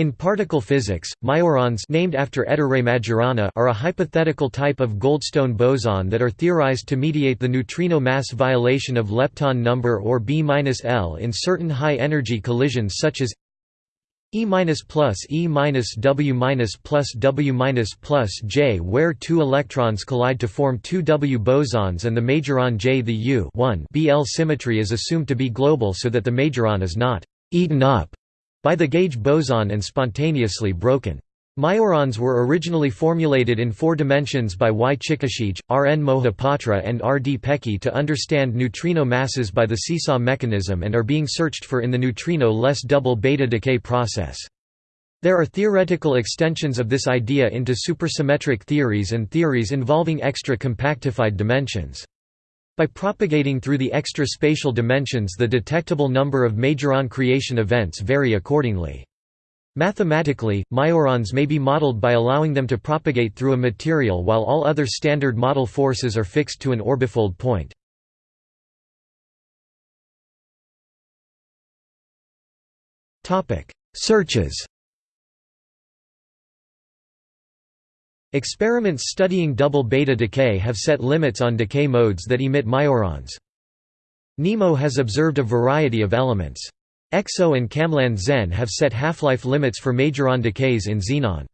In particle physics, majorons named after Ettore Majorana are a hypothetical type of Goldstone boson that are theorized to mediate the neutrino mass violation of lepton number or B-L in certain high-energy collisions such as E plus E minus W minus plus W minus plus J where two electrons collide to form two W bosons and the majoron J the U BL symmetry is assumed to be global so that the majoron is not «eaten up» by the gauge boson and spontaneously broken. Majorons were originally formulated in four dimensions by Y. Chikashige, R. N. Mohapatra and R. D. Peccei to understand neutrino masses by the seesaw mechanism and are being searched for in the neutrino-less double beta decay process. There are theoretical extensions of this idea into supersymmetric theories and theories involving extra compactified dimensions. By propagating through the extra spatial dimensions the detectable number of majoron creation events vary accordingly. Mathematically, majorons may be modeled by allowing them to propagate through a material while all other standard model forces are fixed to an orbifold point. Searches Experiments studying double beta decay have set limits on decay modes that emit majorons. NEMO has observed a variety of elements. EXO and KamLAND-Zen have set half-life limits for majoron decays in xenon.